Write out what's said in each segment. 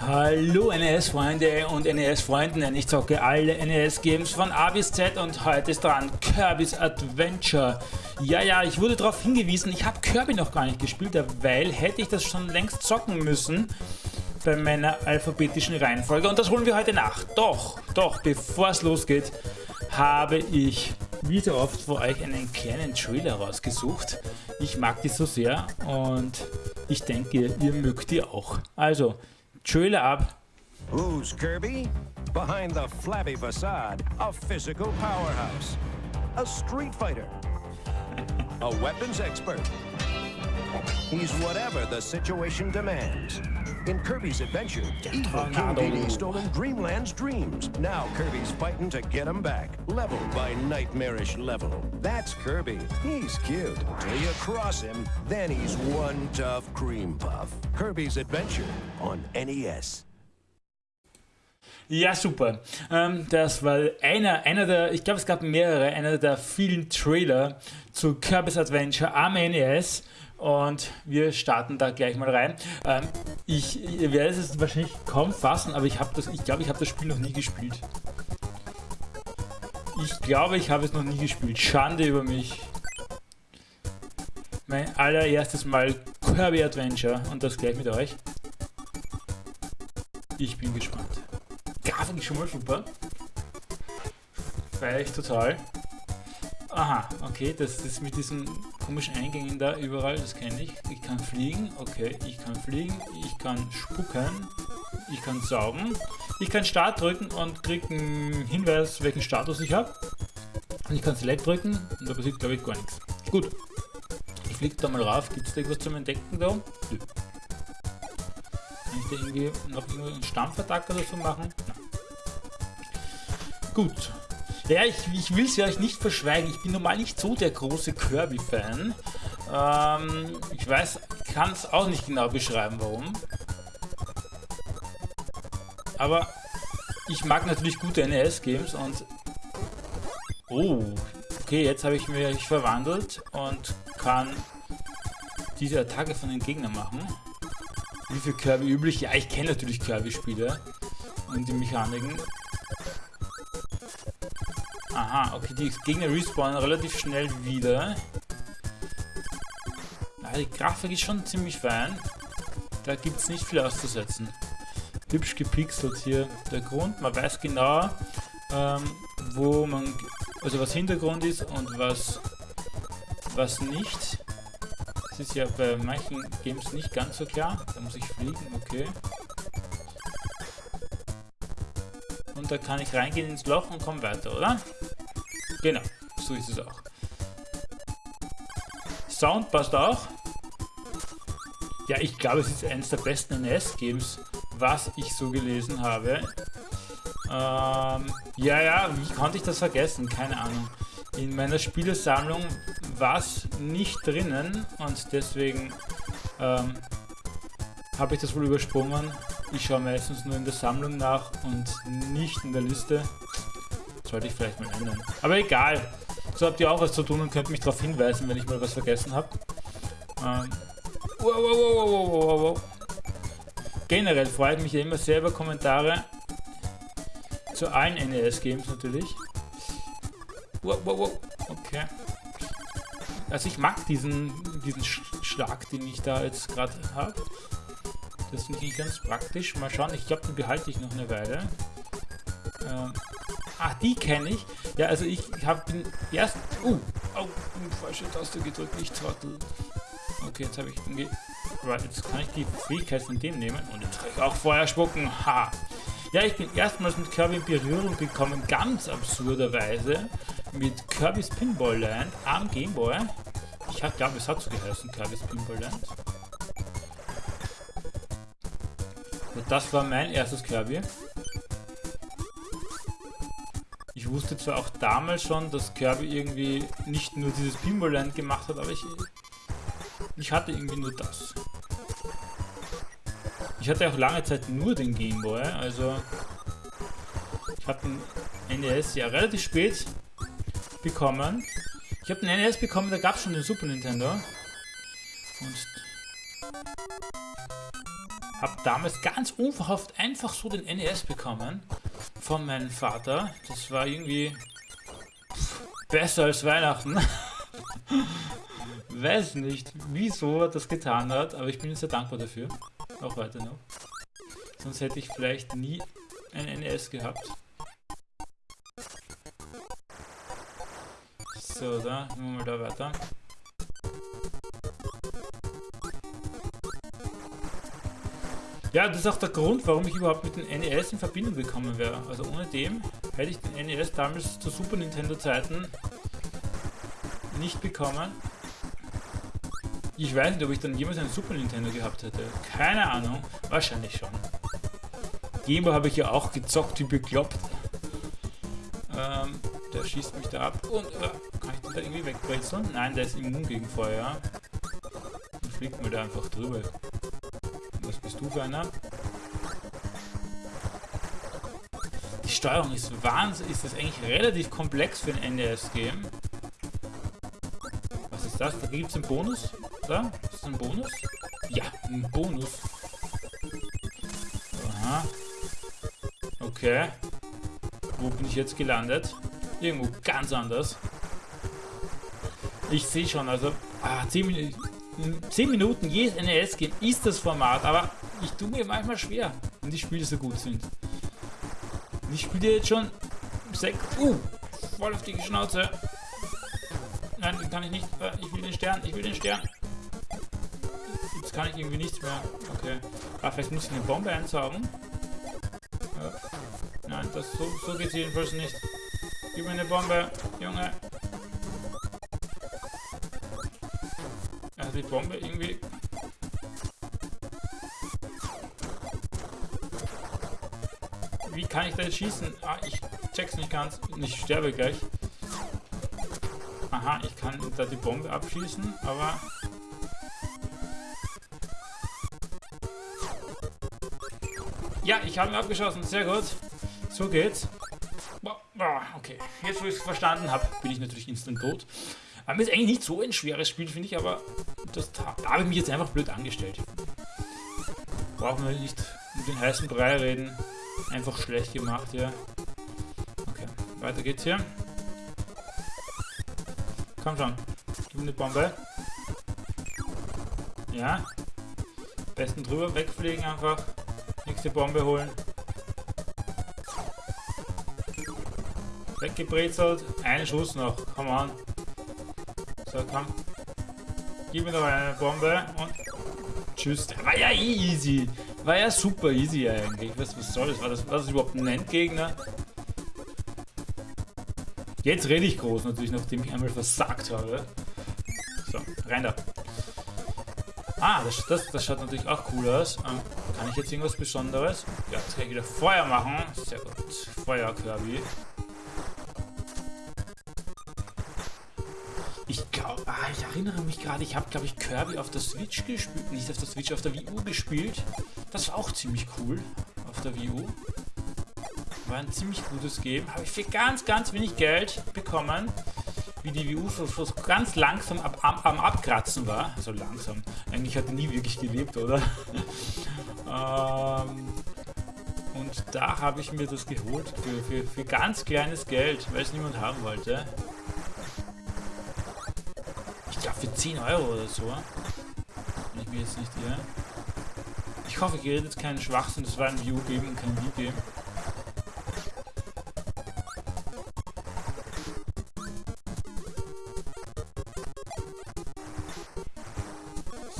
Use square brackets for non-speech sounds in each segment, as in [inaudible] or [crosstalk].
Hallo NES-Freunde und NES-Freundinnen, ich zocke alle NES-Games von A bis Z und heute ist dran Kirby's Adventure. Ja, ja, ich wurde darauf hingewiesen, ich habe Kirby noch gar nicht gespielt, weil hätte ich das schon längst zocken müssen bei meiner alphabetischen Reihenfolge und das holen wir heute nach. Doch, doch, bevor es losgeht, habe ich wie so oft für euch einen kleinen Trailer rausgesucht. Ich mag die so sehr und ich denke, ihr mögt die auch. Also, Trailer ab. Who's Kirby? Behind the flabby facade, a physical powerhouse, a street fighter, a weapons expert. He's whatever the situation demands. In Kirby's adventure, evil King Tornado. Dedede stolen Dreamland's dreams. Now Kirby's fighting to get them back, level by nightmarish level. That's Kirby. He's cute. Till you cross him, then he's one tough cream puff. Kirby's Adventure on NES. Ja, super. Ähm, das war einer, einer der, ich glaube, es gab mehrere, einer der vielen Trailer zu Kirby's Adventure am NES. Und wir starten da gleich mal rein. Ähm, ich, ihr werdet es wahrscheinlich kaum fassen, aber ich das, ich glaube, ich habe das Spiel noch nie gespielt. Ich glaube, ich habe es noch nie gespielt. Schande über mich. Mein allererstes Mal Kirby Adventure und das gleich mit euch. Ich bin gespannt. Grafik ist schon mal super. Feier ich total. Aha, okay, das ist mit diesen komischen Eingängen da überall, das kenne ich. Ich kann fliegen, okay, ich kann fliegen, ich kann spucken, ich kann saugen, ich kann Start drücken und krieg einen Hinweis, welchen Status ich habe. Ich kann Select drücken und da passiert glaube ich gar nichts. Gut, ich fliege da mal rauf, gibt es da irgendwas zum Entdecken da? Nö. Kann ich da irgendwie noch einen Stampfattack oder so machen? Nein. Gut. Ja, ich, ich will es ja euch nicht verschweigen. Ich bin normal nicht so der große Kirby-Fan. Ähm, ich weiß, kann es auch nicht genau beschreiben, warum. Aber ich mag natürlich gute NES-Games und... Oh, okay, jetzt habe ich mich verwandelt und kann diese Attacke von den Gegnern machen. Wie für Kirby üblich? Ja, ich kenne natürlich Kirby-Spiele und die Mechaniken. Aha, okay, die Gegner respawnen relativ schnell wieder. Ja, die Grafik ist schon ziemlich fein. Da gibt es nicht viel auszusetzen. Hübsch gepixelt hier der Grund. Man weiß genau, ähm, wo man, also was Hintergrund ist und was, was nicht. Das ist ja bei manchen Games nicht ganz so klar. Da muss ich fliegen, okay. Und da kann ich reingehen ins Loch und komme weiter, oder? Genau, so ist es auch. Sound passt auch. Ja, ich glaube, es ist eines der besten NES-Games, was ich so gelesen habe. Ähm, ja, ja, wie konnte ich das vergessen? Keine Ahnung. In meiner Spielesammlung war es nicht drinnen und deswegen ähm, habe ich das wohl übersprungen. Ich schaue meistens nur in der Sammlung nach und nicht in der Liste. Sollte ich vielleicht mal ändern. Aber egal. So habt ihr auch was zu tun und könnt mich darauf hinweisen, wenn ich mal was vergessen habe. Ähm, wow, wow, wow, wow, wow. Generell freut mich ja immer sehr über Kommentare zu allen NES-Games natürlich. Wow, wow, wow. Okay. Also ich mag diesen, diesen Sch Schlag, den ich da jetzt gerade habe. Das finde ich ganz praktisch. Mal schauen, ich glaube, den behalte ich noch eine Weile. Ähm, ah, die kenne ich. Ja, also ich habe den ersten... Uh, oh, falsche Taste gedrückt, nicht Trottel. Okay, jetzt habe ich... Right, jetzt kann ich die Fähigkeit von dem nehmen und jetzt kann ich auch Feuer spucken. Ha! Ja, ich bin erstmals mit Kirby in Berührung gekommen, ganz absurderweise, mit Kirby's Pinball Land am Gameboy. Ich glaube, es hat so geheißen, Kirby's Pinball Land. Und das war mein erstes Kirby. Ich wusste zwar auch damals schon, dass Kirby irgendwie nicht nur dieses Pinball Land gemacht hat, aber ich, ich hatte irgendwie nur das. Ich hatte auch lange Zeit nur den Gameboy, also ich habe den NES ja relativ spät bekommen. Ich habe den NES bekommen, da gab es schon den Super Nintendo. Und Habe damals ganz unverhofft einfach so den NES bekommen von meinem Vater. Das war irgendwie besser als Weihnachten. [laughs] Weiß nicht, wieso er das getan hat, aber ich bin sehr dankbar dafür. Auch heute noch. Sonst hätte ich vielleicht nie ein NES gehabt. So, da, gehen wir mal da weiter. Ja, das ist auch der Grund, warum ich überhaupt mit dem NES in Verbindung gekommen wäre. Also ohne dem hätte ich den NES damals zu Super Nintendo Zeiten nicht bekommen. Ich weiß nicht, ob ich dann jemals einen Super Nintendo gehabt hätte. Keine Ahnung. Wahrscheinlich schon. Gameboy habe ich ja auch gezockt wie bekloppt. Ähm, der schießt mich da ab. Und äh, kann ich den da irgendwie wegbrezeln? Nein, der ist immun gegen Feuer. Dann fliegt mir da einfach drüber. Was bist du für einer? Die Steuerung ist Wahnsinn. Ist das eigentlich relativ komplex für ein NES-Game? Was ist das? Da gibt es einen Bonus? Da? Ist das ein Bonus? Ja, ein Bonus. Aha. Okay. Wo bin ich jetzt gelandet? Irgendwo ganz anders. Ich sehe schon, also ah, 10, Minuten, 10 Minuten jedes NES-Game ist das Format, aber ich tue mir manchmal schwer, wenn die Spiele so gut sind. Und ich spiele jetzt schon sechs. Uh, voll auf die Schnauze. Nein, den kann ich nicht. Äh, ich will den Stern, ich will den Stern. Jetzt kann ich irgendwie nichts mehr. Okay. Ah, vielleicht muss ich eine Bombe einsaugen. Ja. Nein, das, so, so geht jedenfalls nicht. Gib mir eine Bombe, Junge. Die Bombe irgendwie... Wie kann ich da jetzt schießen? Ah, ich check's nicht ganz. Ich sterbe gleich. Aha, ich kann da die Bombe abschießen, aber... Ja, ich habe ihn abgeschossen. Sehr gut. So geht's. Okay, jetzt wo ich es verstanden habe, bin ich natürlich instant tot. Aber ist eigentlich nicht so ein schweres Spiel, finde ich, aber das, da habe ich mich jetzt einfach blöd angestellt. Brauchen wir nicht um den heißen Brei reden. Einfach schlecht gemacht hier. Okay, weiter geht's hier. Komm schon, gib mir eine Bombe. Ja. Besten drüber wegfliegen einfach. Nächste Bombe holen. Weggebrezelt. Ein Schuss noch. Come on. So, komm. Gib mir noch eine Bombe und tschüss. War ja easy. War ja super easy eigentlich. Was, was soll das? War, das? war das überhaupt ein Endgegner? Jetzt rede ich groß natürlich, nachdem ich einmal versagt habe. So, rein da. Ah, das, das, das schaut natürlich auch cool aus. Ähm, kann ich jetzt irgendwas Besonderes? Ja, jetzt kann ich wieder Feuer machen. Sehr gut. Feuer, Kirby. Erinnere mich gerade, ich habe, glaube ich, Kirby auf der Switch gespielt. Nicht auf der Switch, auf der Wii U gespielt. Das war auch ziemlich cool auf der Wii U. War ein ziemlich gutes Game. Habe ich für ganz, ganz wenig Geld bekommen. Wie die Wii U so, ganz langsam ab, ab, am Abkratzen war. Also langsam. Eigentlich hat er nie wirklich gelebt, oder? [laughs] ähm, und da habe ich mir das geholt für, für, für ganz kleines Geld, weil es niemand haben wollte. Für 10 Euro oder so. Ich mir jetzt nicht irre. Ich hoffe, ich rede jetzt keinen Schwachsinn. Das war ein View geben kein View-Game.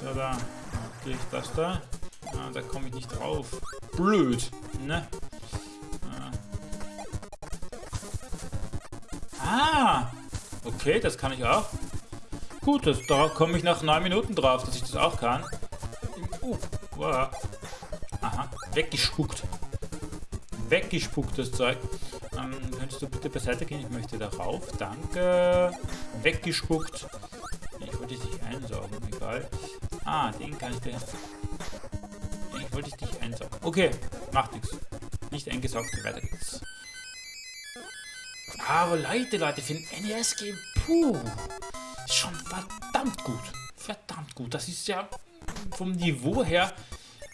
So, da kriege ich das da. Ah, da komme ich nicht drauf. Blöd, ne? Ah. ah! Okay, das kann ich auch. Gut, das, da komme ich nach 9 Minuten drauf, dass ich das auch kann. Uh, wow. Aha, weggespuckt. Weggespuckt, das Zeug. Ähm, könntest du bitte beiseite gehen? Ich möchte darauf. Danke. Weggespuckt. Ich wollte dich einsaugen, egal. Ah, den kann ich dir... Ich wollte dich einsaugen. Okay, macht nichts. Nicht eingesaugt, weiter geht's. Aber Leute, Leute, für ein NES-Game, puh schon verdammt gut. Verdammt gut. Das ist ja vom Niveau her,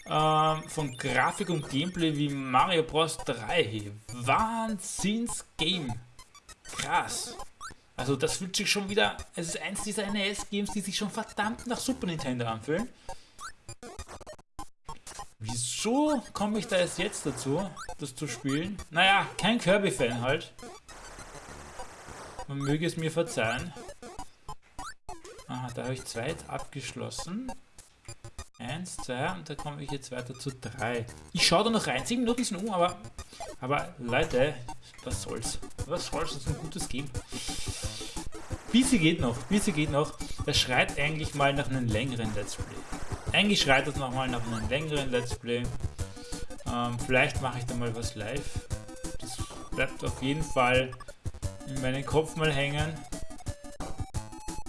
äh, ähm, von Grafik und Gameplay wie Mario Bros. 3. Wahnsinns-Game. Krass. Also das fühlt sich schon wieder, es ist eins dieser NES-Games, die sich schon verdammt nach Super Nintendo anfühlen. Wieso komme ich da erst jetzt dazu, das zu spielen? Naja, kein Kirby-Fan halt. Man möge es mir verzeihen. Aha, da habe ich zwei abgeschlossen. Eins, zwei und da komme ich jetzt weiter zu drei. Ich schaue da noch rein. Sieben Minuten sind um, aber, aber Leute, was soll's? Was soll's? Das ist ein gutes Game. Busy geht noch, Busy geht noch. Das schreit eigentlich mal nach einem längeren Let's Play. Eigentlich schreit das nochmal nach einem längeren Let's Play. Ähm, vielleicht mache ich da mal was live. Das bleibt auf jeden Fall in meinen Kopf mal hängen.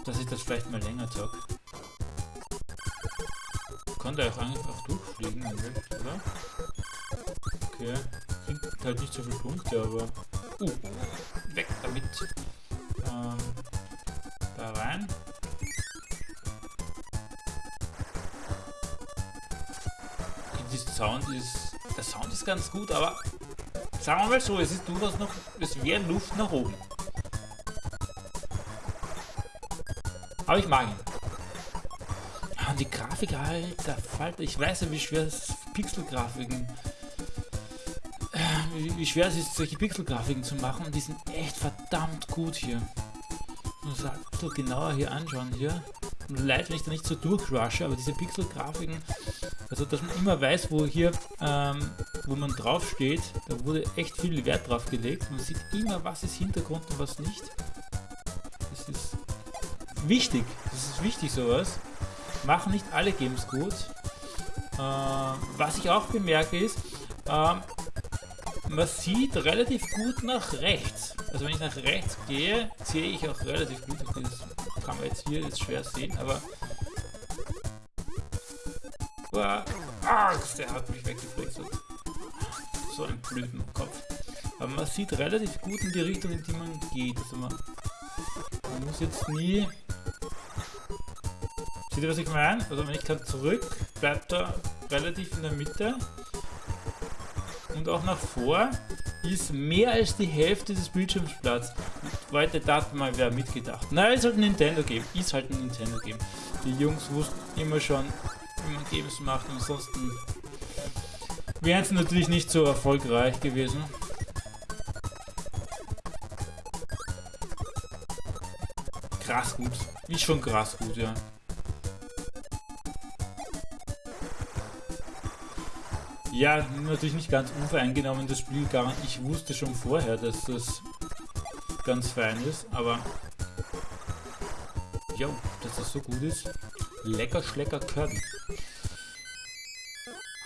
Dass ich das vielleicht mal länger zocke konnte auch einfach durchfliegen, oder? Okay. Kriegt halt nicht so viele Punkte, aber... Uh, weg damit. Ähm, da rein. Okay, Sound ist... Der Sound ist ganz gut, aber... Sagen wir mal so, es ist durchaus noch... Es wäre Luft nach oben. Aber ich mag ihn die Grafik, alter Falter. Ich weiß ja, wie schwer es Pixelgrafiken. Äh, wie, schwer es ist, solche Pixelgrafiken zu machen. Und die sind echt verdammt gut hier. muss ein bisschen genauer hier anschauen hier. Leid, wenn ich da nicht so durchrushe, aber diese Pixelgrafiken, also dass man immer weiß, wo hier, ähm, wo man drauf steht, da wurde echt viel Wert drauf gelegt. Man sieht immer, was ist Hintergrund und was nicht. Das ist wichtig. Das ist wichtig, sowas machen nicht alle Games gut. Äh, was ich auch bemerke ist, äh, man sieht relativ gut nach rechts. Also wenn ich nach rechts gehe, sehe ich auch relativ gut. Das kann man jetzt hier jetzt schwer sehen, aber... Uah, ah, der hat mich weggebrechselt. So ein blöden Kopf. Aber man sieht relativ gut in die Richtung, in die man geht. Also man, man muss jetzt nie Seht ihr, was ich meine? Also wenn ich dann zurück, bleibt er relativ in der Mitte. Und auch nach vor ist mehr als die Hälfte des Bildschirms Platz. Leute, da mal wer mitgedacht. Na, ist halt ein Nintendo Game. Ist halt ein Nintendo Game. Die Jungs wussten immer schon, wie man Games macht. Ansonsten wären sie natürlich nicht so erfolgreich gewesen. Krass gut. Ist schon krass gut, ja. Ja, natürlich nicht ganz unvoreingenommen das Spiel gar Ich wusste schon vorher, dass das ganz fein ist, aber jo, dass das so gut ist. Lecker Schlecker Kirby.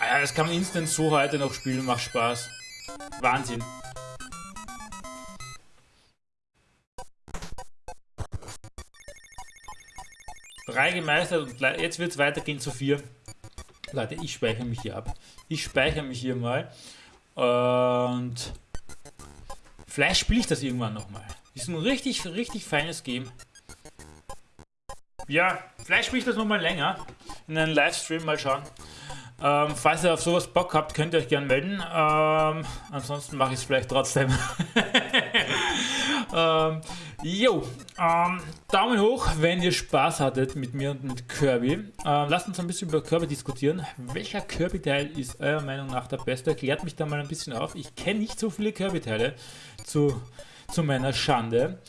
Ah ja, das kann man instant so heute noch spielen, macht Spaß. Wahnsinn. Drei gemeistert und jetzt wird es weitergehen zu vier. Leute, ich speichere mich hier ab. Ich speichere mich hier mal. Und vielleicht spiele ich das irgendwann nochmal. Ist ein richtig, richtig feines Game. Ja, vielleicht spiele ich das nochmal länger. In einem Livestream mal schauen. Ähm, falls ihr auf sowas Bock habt, könnt ihr euch gerne melden. Ähm, ansonsten mache ich es vielleicht trotzdem. [laughs] ähm, jo, ähm, Daumen hoch, wenn ihr Spaß hattet mit mir und mit Kirby. Ähm, lasst uns ein bisschen über Kirby diskutieren. Welcher Kirby-Teil ist eurer Meinung nach der beste? Klärt mich da mal ein bisschen auf. Ich kenne nicht so viele Kirby-Teile zu zu meiner Schande.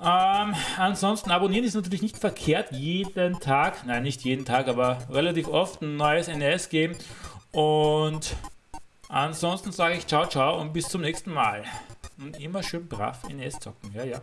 Ähm, ansonsten abonnieren ist natürlich nicht verkehrt. Jeden Tag, nein, nicht jeden Tag, aber relativ oft ein neues NES-Game. Und ansonsten sage ich ciao, ciao und bis zum nächsten Mal. Und immer schön brav NES zocken. Ja, ja.